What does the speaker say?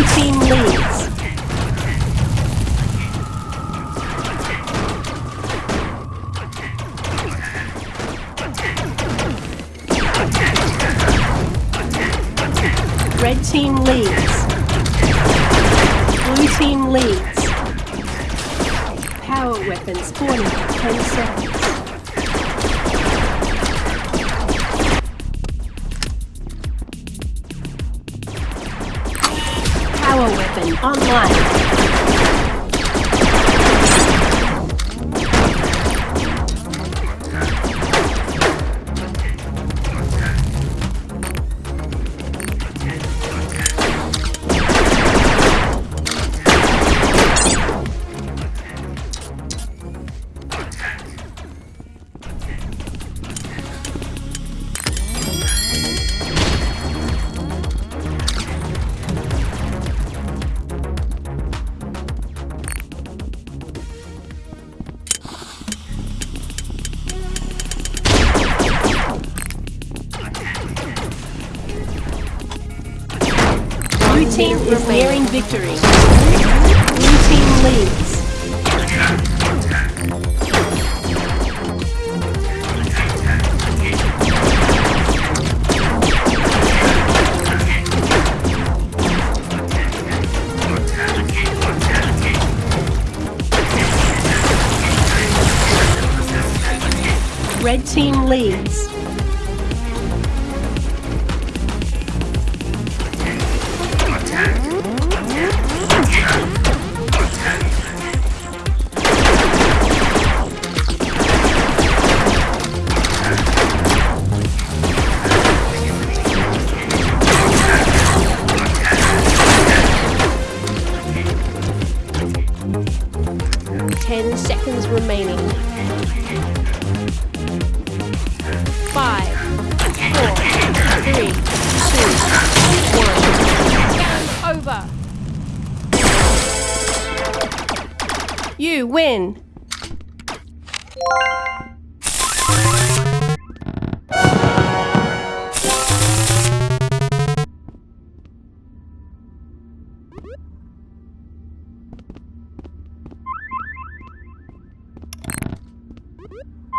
Blue team leads. Red team leads. Blue team leads. Power weapons spawning in 10 seconds. Power weapon online. Blue team is nearing victory. Blue team leads. Red team leads. 10 seconds remaining. Five, four, three, two, one. Game over. You win. Beep.